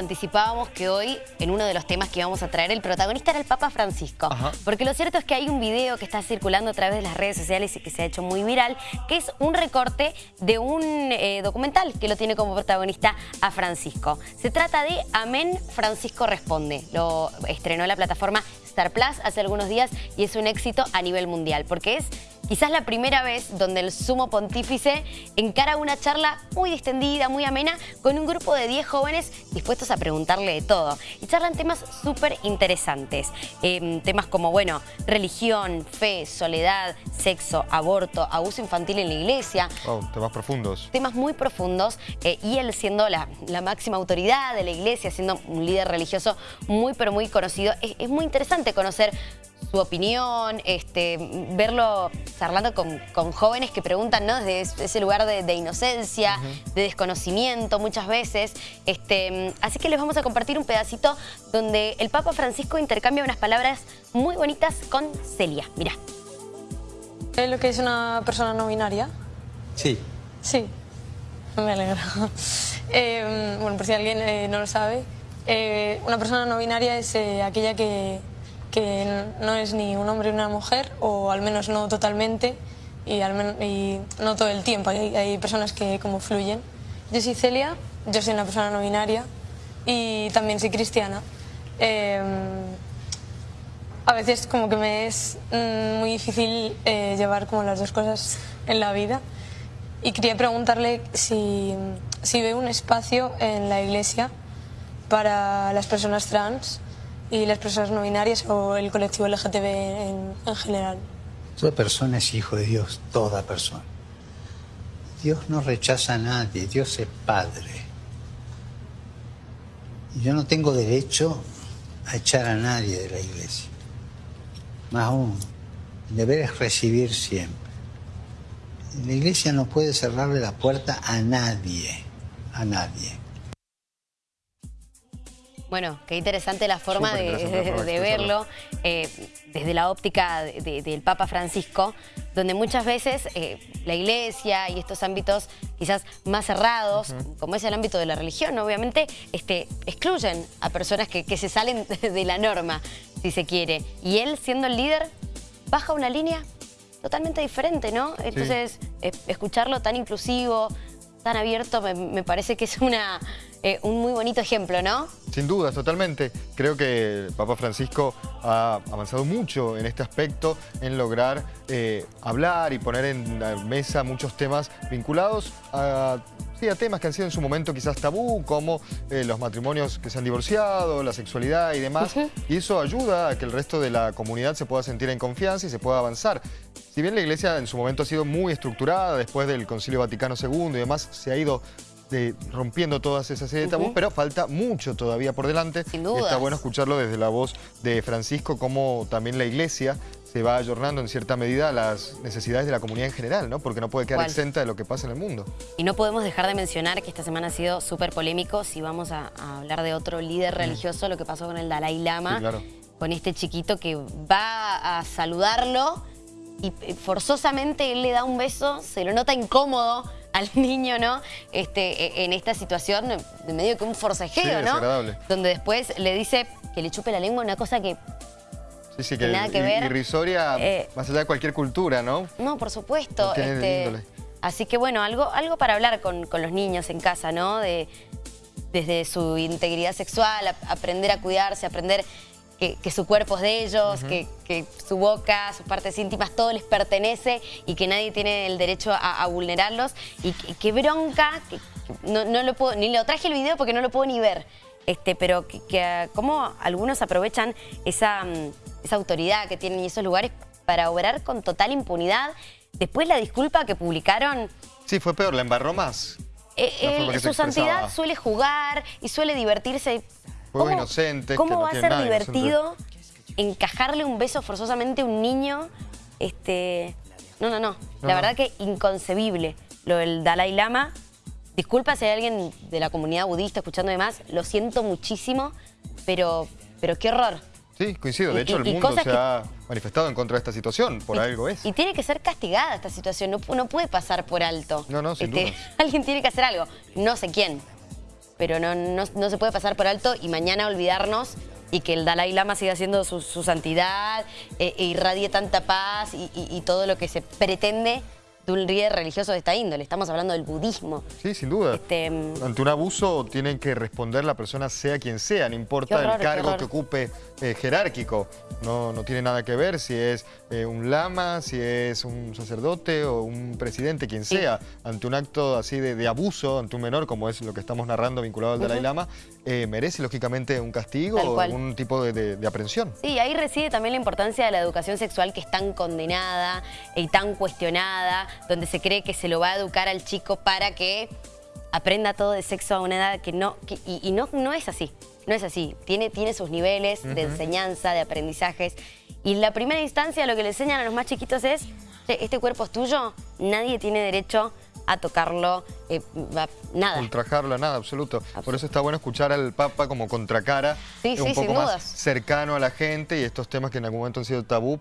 Anticipábamos que hoy, en uno de los temas que íbamos a traer, el protagonista era el Papa Francisco. Ajá. Porque lo cierto es que hay un video que está circulando a través de las redes sociales y que se ha hecho muy viral, que es un recorte de un eh, documental que lo tiene como protagonista a Francisco. Se trata de Amén, Francisco Responde. Lo estrenó la plataforma Star Plus hace algunos días y es un éxito a nivel mundial, porque es quizás la primera vez donde el sumo pontífice encara una charla muy distendida, muy amena, con un grupo de 10 jóvenes dispuestos a preguntarle de todo. Y charlan temas súper interesantes. Eh, temas como, bueno, religión, fe, soledad, sexo, aborto, abuso infantil en la iglesia. Oh, temas profundos. Temas muy profundos eh, y él siendo la, la, máxima autoridad de la iglesia, siendo un líder religioso muy pero muy conocido, es, es muy interesante conocer su opinión, este, verlo charlando con, con, jóvenes que preguntan ¿no? desde ese lugar de, de inocencia, uh -huh. de desconocimiento muchas veces. Este, así que les vamos a compartir un pedacito donde el Papa Francisco intercambia unas palabras muy bonitas con Celia. Mirá. ¿Es lo que es una persona no binaria? Sí. Sí, me alegro. Eh, bueno, por si alguien eh, no lo sabe, eh, una persona no binaria es eh, aquella que que no es ni un hombre ni una mujer, o al menos no totalmente, y, al menos, y no todo el tiempo. Hay, hay, personas que como fluyen. Yo soy Celia, yo soy una persona no binaria y también soy cristiana. Eh, a veces como que me es mm, muy difícil eh, llevar como las dos cosas en la vida y quería preguntarle si, si ve un espacio en la iglesia para las personas trans y las personas no binarias o el colectivo LGTB en, en general. Toda persona es hijo de Dios, toda persona. Dios no rechaza a nadie, Dios es Padre. Y yo no tengo derecho a echar a nadie de la iglesia. Más aún, el deber es recibir siempre. La iglesia no puede cerrarle la puerta a nadie, a nadie. Bueno, qué interesante la forma de, de, de, verlo eh, desde la óptica de, del Papa Francisco, donde muchas veces eh, la iglesia y estos ámbitos quizás más cerrados, uh -huh. como es el ámbito de la religión, obviamente este, excluyen a personas que, que se salen de la norma, si se quiere. Y él, siendo el líder, baja una línea totalmente diferente, ¿no? Entonces, sí. escucharlo tan inclusivo, tan abierto, me, me parece que es una eh, un muy bonito ejemplo, ¿no? Sin duda, totalmente. Creo que el Papa Francisco ha avanzado mucho en este aspecto, en lograr eh, hablar y poner en la mesa muchos temas vinculados a, temas que han sido en su momento quizás tabú, como eh, los matrimonios que se han divorciado, la sexualidad y demás. Uh -huh. Y eso ayuda a que el resto de la comunidad se pueda sentir en confianza y se pueda avanzar. Si bien la Iglesia en su momento ha sido muy estructurada, después del Concilio Vaticano II y demás, se ha ido de, rompiendo todas esas serie de uh -huh. pero falta mucho todavía por delante. Sin dudas. Está bueno escucharlo desde la voz de Francisco, como también la Iglesia se va ayornando en cierta medida a las necesidades de la comunidad en general, ¿no? Porque no puede quedar ¿Cuál? exenta de lo que pasa en el mundo. Y no podemos dejar de mencionar que esta semana ha sido súper polémico si vamos a, a, hablar de otro líder religioso, lo que pasó con el Dalai Lama, sí, claro. con este chiquito que va a saludarlo y eh, forzosamente él le da un beso, se lo nota incómodo al niño, ¿no? Este, e, en esta situación de medio que un forcejeo, sí, ¿no? Donde después le dice que le chupe la lengua, una cosa que Sí, sí, que, nada que ver. irrisoria eh, más allá de cualquier cultura, ¿no? No, por supuesto. No este, así que bueno, algo, algo para hablar con, con, los niños en casa, ¿no? De, desde su integridad sexual, a, aprender a cuidarse, aprender que, que, su cuerpo es de ellos, uh -huh. que, que, su boca, sus partes íntimas, todo les pertenece y que nadie tiene el derecho a, a vulnerarlos. Y que, bronca, que, no, no, lo puedo, ni lo traje el video porque no lo puedo ni ver, este, pero que, que como algunos aprovechan esa, mm, esa autoridad que tienen en esos lugares para obrar con total impunidad. Después la disculpa que publicaron... Sí, fue peor, la embarró más. Eh, él, su santidad suele jugar y suele divertirse Juegos inocentes. ¿Cómo no va a ser divertido encajarle un beso forzosamente a un niño? Este, no, no, no. La no, verdad que inconcebible lo del Dalai Lama. Disculpa si hay alguien de la comunidad budista escuchando demás. Lo siento muchísimo, pero, pero qué horror. Sí, coincido. De hecho, el mundo se ha manifestado en contra de esta situación. Por y, algo es. Y tiene que ser castigada esta situación. No, no puede pasar por alto. No, no, sin este, duda. Alguien tiene que hacer algo. No sé quién. Pero no, no, se puede pasar por alto y mañana olvidarnos y que el Dalai Lama siga siendo su, su santidad eh, e irradie tanta paz y todo lo que se pretende de un líder religioso de esta índole. Estamos hablando del budismo. Sí, sin duda. Este, Ante un abuso tienen que responder la persona sea quien sea, no importa horror, el cargo que ocupe eh, jerárquico. No, no tiene nada que ver si es eh, un lama, si es un sacerdote o un presidente, quien Sí. sea. Ante un acto así de, de abuso ante un menor, como es lo que estamos narrando vinculado al Dalai Lama, eh, merece lógicamente un castigo o algún tipo de, de- de aprehensión. Sí, ahí reside también la importancia de la educación sexual que es tan condenada y tan cuestionada, donde se cree que se lo va a educar al chico para que aprenda todo de sexo a una edad que no, que- y, y no, no es así, no es así. Tiene, tiene sus niveles de enseñanza, de aprendizajes. Y en la primera instancia lo que le enseñan a los más chiquitos es, "Che, este cuerpo es tuyo, nadie tiene derecho a tocarlo, eh, a- nada. Ultrajarlo, nada, absoluto. Por eso está bueno escuchar al Papa como contracara, Sí, sí, un poco más dudas. cercano a la gente y estos temas que en algún momento han sido tabú.